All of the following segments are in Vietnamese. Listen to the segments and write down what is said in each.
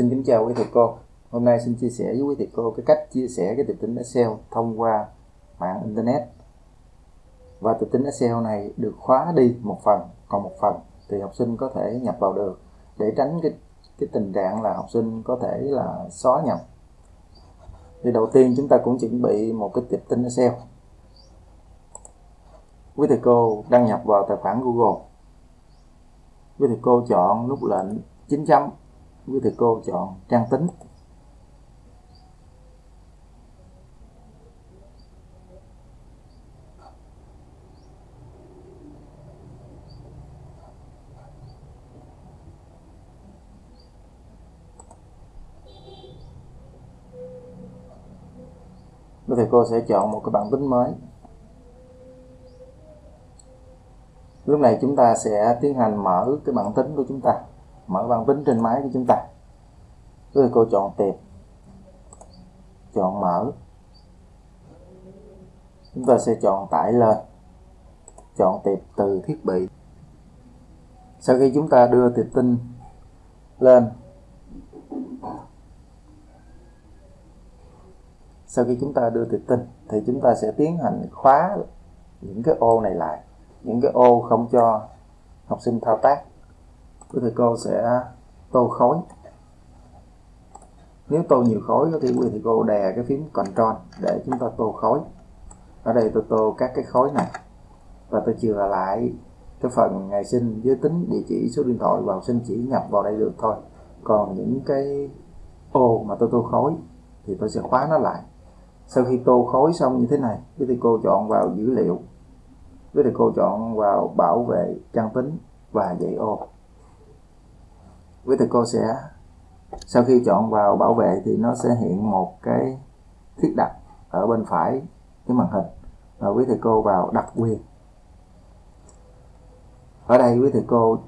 Xin kính chào quý thầy cô. Hôm nay xin chia sẻ với quý thầy cô cái cách chia sẻ cái tập tính Excel thông qua mạng Internet. Và tập tính Excel này được khóa đi một phần, còn một phần thì học sinh có thể nhập vào được để tránh cái cái tình trạng là học sinh có thể là xóa nhập. Thì đầu tiên chúng ta cũng chuẩn bị một cái tập tính Excel. Quý thầy cô đăng nhập vào tài khoản Google. Quý thầy cô chọn nút lệnh 9 chấm quý thầy cô chọn trang tính. Quý thầy cô sẽ chọn một cái bảng tính mới. Lúc này chúng ta sẽ tiến hành mở cái bảng tính của chúng ta mở bằng tính trên máy của chúng ta. Rồi cô chọn tìm. Chọn mở. Chúng ta sẽ chọn tải lên. Chọn tiệp từ thiết bị. Sau khi chúng ta đưa tiệp tin lên, sau khi chúng ta đưa tiệp tin, thì chúng ta sẽ tiến hành khóa những cái ô này lại. Những cái ô không cho học sinh thao tác quý thầy cô sẽ tô khối nếu tô nhiều khối thì quý thầy cô đè cái phím Ctrl để chúng ta tô khối ở đây tôi tô các cái khối này. Và tôi chừa lại cái phần ngày sinh giới tính, địa chỉ, số điện thoại vào sinh chỉ nhập vào đây được thôi. Còn những cái ô mà tôi tô khối thì tôi sẽ khóa nó lại. Sau khi tô khối xong như thế này, quý thầy cô chọn vào dữ liệu. Quý thầy cô chọn vào bảo vệ trang tính và dạy ô với thầy cô sẽ, sau khi chọn vào bảo vệ thì nó sẽ hiện một cái thiết đặt ở bên phải cái màn hình và quý thầy cô vào đặc quyền. Ở đây quý thầy cô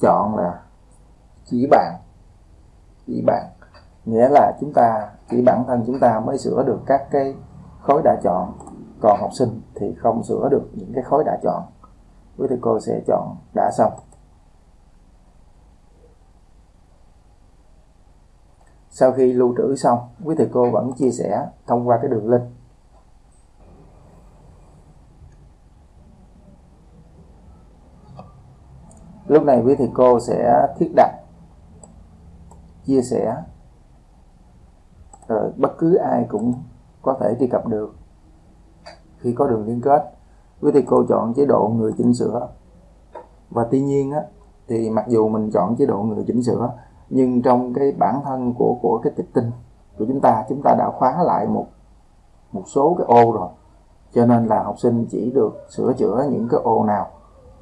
chọn là chỉ bạn chỉ bạn. Nghĩa là chúng ta, chỉ bản thân chúng ta mới sửa được các cái khối đã chọn. Còn học sinh thì không sửa được những cái khối đã chọn. Quý thầy cô sẽ chọn đã xong. Sau khi lưu trữ xong quý thầy cô vẫn chia sẻ thông qua cái đường link. Lúc này quý thầy cô sẽ thiết đặt chia sẻ rồi bất cứ ai cũng có thể truy cập được khi có đường liên kết. Quý thầy cô chọn chế độ người chỉnh sửa. Và tuy nhiên á, thì mặc dù mình chọn chế độ người chỉnh sửa nhưng trong cái bản thân của của cái tịch tinh của chúng ta chúng ta đã khóa lại một một số cái ô rồi. Cho nên là học sinh chỉ được sửa chữa những cái ô nào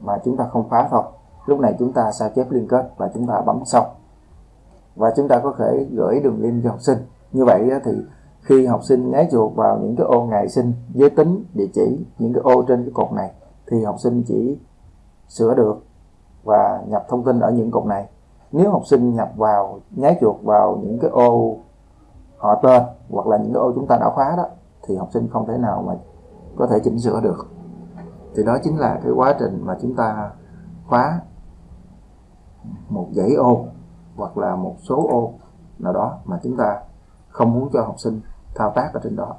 mà chúng ta không khóa thôi. Lúc này chúng ta sao chép liên kết và chúng ta bấm xong. Và chúng ta có thể gửi đường link cho học sinh. Như vậy thì khi học sinh nhái chuột vào những cái ô ngày sinh giới tính địa chỉ những cái ô trên cái cột này, thì học sinh chỉ sửa được và nhập thông tin ở những cột này nếu học sinh nhập vào nháy chuột vào những cái ô họ tên, hoặc là những cái ô chúng ta đã khóa đó, thì học sinh không thể nào mà có thể chỉnh sửa được. Thì đó chính là cái quá trình mà chúng ta khóa một dãy ô, hoặc là một số ô nào đó mà chúng ta không muốn cho học sinh thao tác ở trên đó.